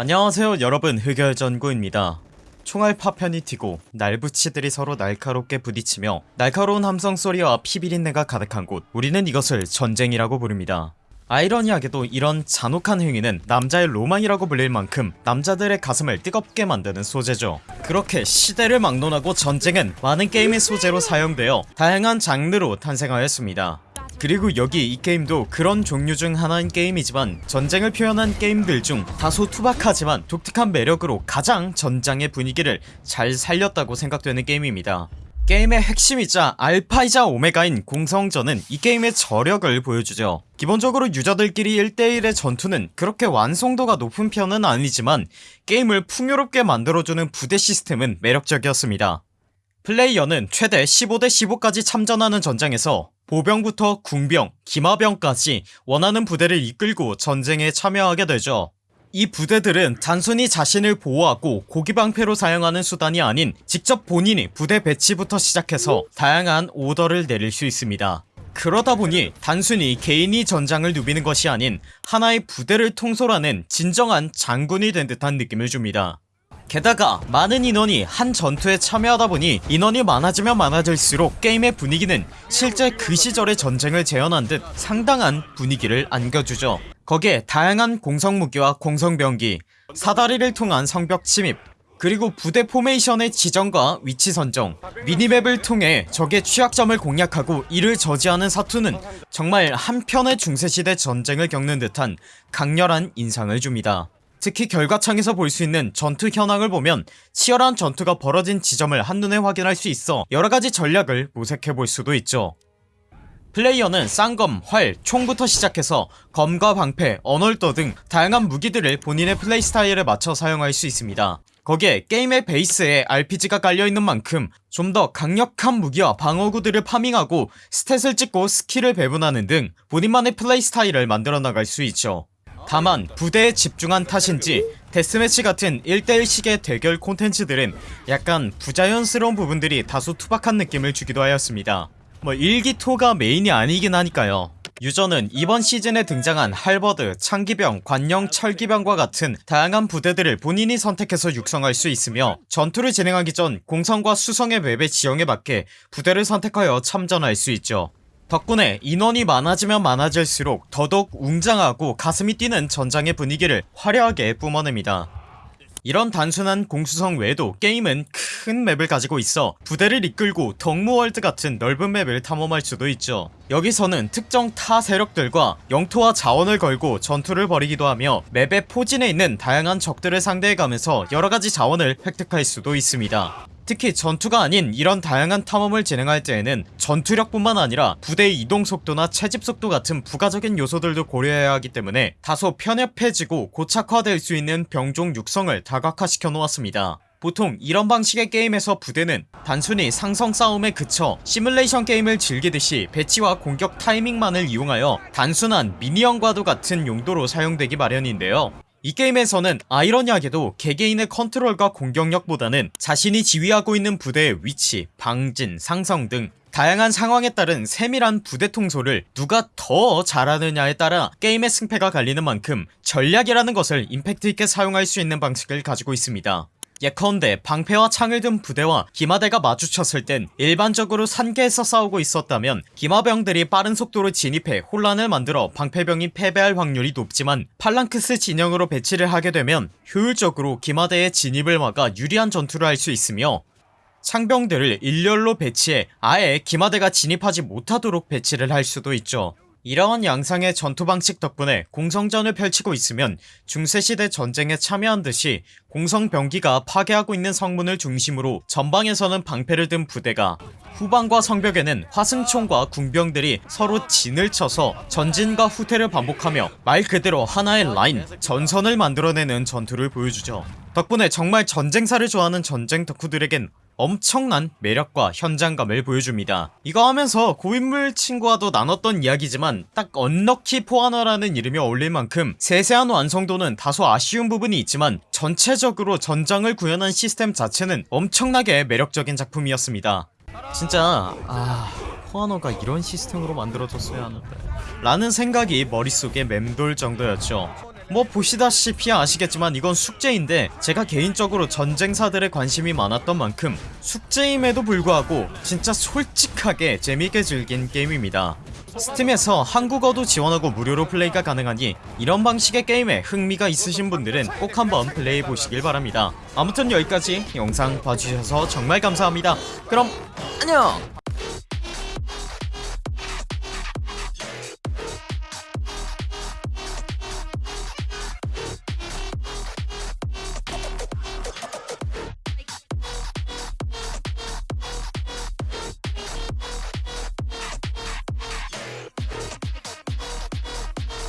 안녕하세요 여러분. 흑열전구입니다. 총알 파편이 튀고 날붙이들이 서로 날카롭게 부딪히며 날카로운 함성소리와 피비린내가 가득한 곳. 우리는 이것을 전쟁이라고 부릅니다. 아이러니하게도 이런 잔혹한 행위는 남자의 로망이라고 불릴 만큼 남자들의 가슴을 뜨겁게 만드는 소재죠. 그렇게 시대를 막론하고 전쟁은 많은 게임의 소재로 사용되어 다양한 장르로 탄생하였습니다 그리고 여기 이 게임도 그런 종류 중 하나인 게임이지만 전쟁을 표현한 게임들 중 다소 투박하지만 독특한 매력으로 가장 전장의 분위기를 잘 살렸다고 생각되는 게임입니다. 게임의 핵심이자 알파이자 오메가인 공성전은 이 게임의 저력을 보여주죠. 기본적으로 유저들끼리 1대1의 전투는 그렇게 완성도가 높은 편은 아니지만 게임을 풍요롭게 만들어주는 부대 시스템은 매력적이었습니다. 플레이어는 최대 15대 15까지 참전하는 전장에서 보병부터 궁병, 기마병까지 원하는 부대를 이끌고 전쟁에 참여하게 되죠. 이 부대들은 단순히 자신을 보호하고 고기방패로 사용하는 수단이 아닌 직접 본인이 부대 배치부터 시작해서 다양한 오더를 내릴 수 있습니다. 그러다보니 단순히 개인이 전장을 누비는 것이 아닌 하나의 부대를 통솔하는 진정한 장군이 된 듯한 느낌을 줍니다 게다가 많은 인원이 한 전투에 참여하다보니 인원이 많아지면 많아질수록 게임의 분위기는 실제 그 시절의 전쟁을 재현한 듯 상당한 분위기를 안겨주죠. 거기에 다양한 공성무기와 공성병기 사다리를 통한 성벽 침입 그리고 부대 포메이션의 지정과 위치 선정 minimap을 통해 적의 취약점을 공략하고 이를 저지하는 사투는 정말 한편의 중세시대 전쟁을 겪는 듯한 강렬한 인상을 줍니다 특히 결과창에서 볼 수 있는 전투 현황을 보면 치열한 전투가 벌어진 지점을 한눈에 확인할 수 있어 여러가지 전략을 모색해볼 수도 있죠. 플레이어는 쌍검, 활, 총부터 시작해서 검과 방패, 언월도 등 다양한 무기들을 본인의 플레이 스타일에 맞춰 사용할 수 있습니다. 거기에 게임의 베이스에 RPG가 깔려있는 만큼 좀 더 강력한 무기와 방어구들을 farming하고 stat을 찍고 스킬을 배분하는 등 본인만의 플레이 스타일을 만들어 나갈 수 있죠 다만 부대에 집중한 탓인지 데스매치 같은 1대1식의 대결 콘텐츠들은 약간 부자연스러운 부분들이 다소 투박한 느낌을 주기도 하였습니다. 뭐 일기토가 메인이 아니긴 하니까요. 유저는 이번 시즌에 등장한 할버드, 창기병, 관영, 철기병과 같은 다양한 부대들을 본인이 선택해서 육성할 수 있으며 전투를 진행하기 전 공성과 수성의 맵의 지형에 맞게 부대를 선택하여 참전할 수 있죠 덕분에 인원이 많아지면 많아질수록 더더욱 웅장하고 가슴이 뛰는 전장의 분위기를 화려하게 뿜어냅니다. 이런 단순한 공수성 외에도 게임은 큰 맵을 가지고 있어 부대를 이끌고 덕무월드 같은 넓은 맵을 탐험할 수도 있죠. 여기서는 특정 타 세력들과 영토와 자원을 걸고 전투를 벌이기도 하며 맵의 포진에 있는 다양한 적들을 상대해가면서 여러가지 자원을 획득할 수도 있습니다 특히 전투가 아닌 이런 다양한 탐험을 진행할 때에는 전투력뿐만 아니라 부대의 이동속도나 채집속도 같은 부가적인 요소들도 고려해야 하기 때문에 다소 편협해지고 고착화될 수 있는 병종 육성을 다각화시켜 놓았습니다. 보통 이런 방식의 게임에서 부대는 단순히 상성 싸움에 그쳐 시뮬레이션 게임을 즐기듯이 배치와 공격 타이밍만을 이용하여 단순한 minion과도 같은 용도로 사용되기 마련인데요 이 게임에서는 아이러니하게도 개개인의 컨트롤과 공격력보다는 자신이 지휘하고 있는 부대의 위치, 방진, 상성 등 다양한 상황에 따른 세밀한 부대 통솔을 누가 더 잘하느냐에 따라 게임의 승패가 갈리는 만큼 전략이라는 것을 임팩트 있게 사용할 수 있는 방식을 가지고 있습니다 예컨대 방패와 창을 든 부대와 기마대가 마주쳤을 땐 일반적으로 산개해서 싸우고 있었다면 기마병들이 빠른 속도로 진입해 혼란을 만들어 방패병이 패배할 확률이 높지만 팔랑크스 진영으로 배치를 하게 되면 효율적으로 기마대의 진입을 막아 유리한 전투를 할 수 있으며 창병들을 일렬로 배치해 아예 기마대가 진입하지 못하도록 배치를 할 수도 있죠 이러한 양상의 전투 방식 덕분에 공성전을 펼치고 있으면 중세시대 전쟁에 참여한 듯이 공성병기가 파괴하고 있는 성문을 중심으로 전방에서는 방패를 든 부대가 후방과 성벽에는 화승총과 궁병들이 서로 진을 쳐서 전진과 후퇴를 반복하며 말 그대로 하나의 라인 전선을 만들어내는 전투를 보여주죠. 덕분에 정말 전쟁사를 좋아하는 전쟁 덕후들에겐 엄청난 매력과 현장감을 보여줍니다. 이거 하면서 고인물 친구와도 나눴던 이야기지만 딱 언럭키 포하너라는 이름이 어울릴 만큼 세세한 완성도는 다소 아쉬운 부분이 있지만 전체적으로 전장을 구현한 시스템 자체는 엄청나게 매력적인 작품이었습니다. 진짜 아 포하너가 이런 시스템으로 만들어졌어야 하는데. 라는 생각이 머릿속에 맴돌 정도였죠 뭐 보시다시피 아시겠지만 이건 숙제인데 제가 개인적으로 전쟁사들에 관심이 많았던 만큼 숙제임에도 불구하고 진짜 솔직하게 재밌게 즐긴 게임입니다. 스팀에서 한국어도 지원하고 무료로 플레이가 가능하니 이런 방식의 게임에 흥미가 있으신 분들은 꼭 한번 플레이해 보시길 바랍니다. 아무튼 여기까지 영상 봐주셔서 정말 감사합니다. 그럼 안녕